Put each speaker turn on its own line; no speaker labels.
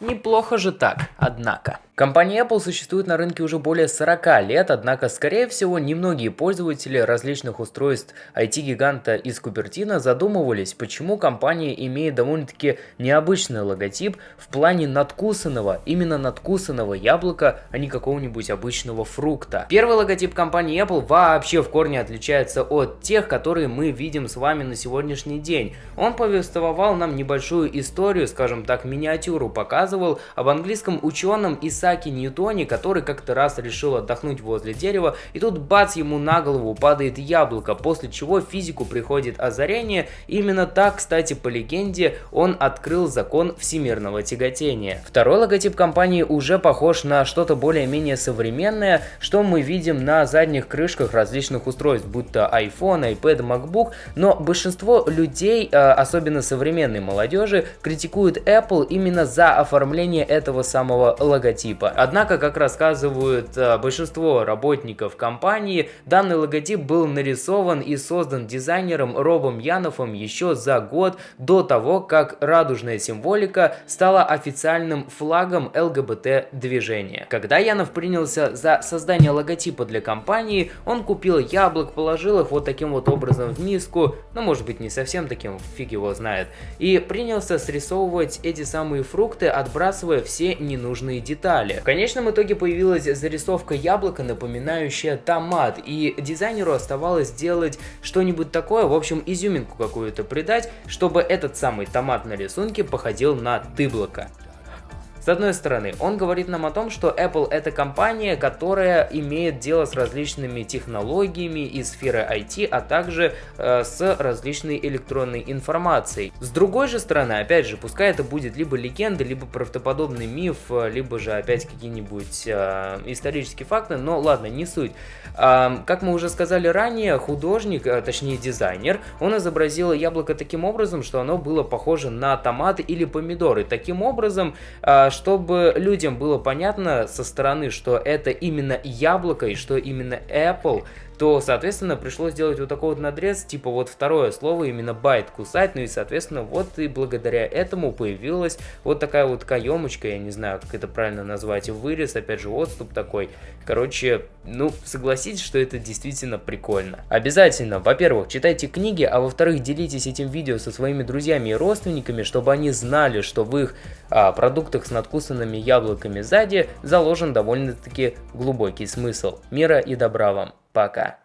Неплохо же так, однако. Компания Apple существует на рынке уже более 40 лет, однако, скорее всего, немногие пользователи различных устройств IT-гиганта из Купертино задумывались, почему компания имеет довольно-таки необычный логотип в плане надкусанного, именно надкусанного яблока, а не какого-нибудь обычного фрукта. Первый логотип компании Apple вообще в корне отличается от тех, которые мы видим с вами на сегодняшний день. Он повествовал нам небольшую историю, скажем так, миниатюру показывал об английском ученом Исааке Исааке Ньютоне, который как-то раз решил отдохнуть возле дерева, и тут бац, ему на голову падает яблоко, после чего физику приходит озарение. именно так, кстати, по легенде, он открыл закон всемирного тяготения. Второй логотип компании уже похож на что-то более-менее современное, что мы видим на задних крышках различных устройств, будь то iPhone, iPad, MacBook, но большинство людей, а, особенно современной молодежи, критикуют Apple именно за оформление этого самого логотипа логотипа. Однако, как рассказывают э, большинство работников компании, данный логотип был нарисован и создан дизайнером Робом Янофом еще за год до того, как радужная символика стала официальным флагом ЛГБТ-движения. Когда Янов принялся за создание логотипа для компании, он купил яблок, положил их вот таким вот образом в миску, ну может быть не совсем таким, фиг его знает, и принялся срисовывать эти самые фрукты, отбрасывая все ненужные детали далее. В конечном итоге появилась зарисовка яблока, напоминающая томат, и дизайнеру оставалось сделать что-нибудь такое, в общем, изюминку какую-то придать, чтобы этот самый томат на рисунке походил на тыблоко. С одной стороны, он говорит нам о том, что Apple это компания, которая имеет дело с различными технологиями из сферы IT, а также э, с различной электронной информацией. С другой же стороны, опять же, пускай это будет либо легенда, либо правдоподобный миф, либо же опять какие-нибудь э, исторические факты, но ладно, не суть. Э, как мы уже сказали ранее, художник, э, точнее дизайнер, он изобразил яблоко таким образом, что оно было похоже на томаты или помидоры. Таким образом, э, чтобы людям было понятно со стороны, что это именно яблоко и что именно Apple то, соответственно, пришлось сделать вот такой вот надрез, типа вот второе слово, именно байт кусать, ну и, соответственно, вот и благодаря этому появилась вот такая вот каемочка, я не знаю, как это правильно назвать, вырез, опять же, отступ такой. Короче, ну, согласитесь, что это действительно прикольно. Обязательно, во-первых, читайте книги, а во-вторых, делитесь этим видео со своими друзьями и родственниками, чтобы они знали, что в их а, продуктах с надкусанными яблоками сзади заложен довольно-таки глубокий смысл. Мира и добра вам! Пока.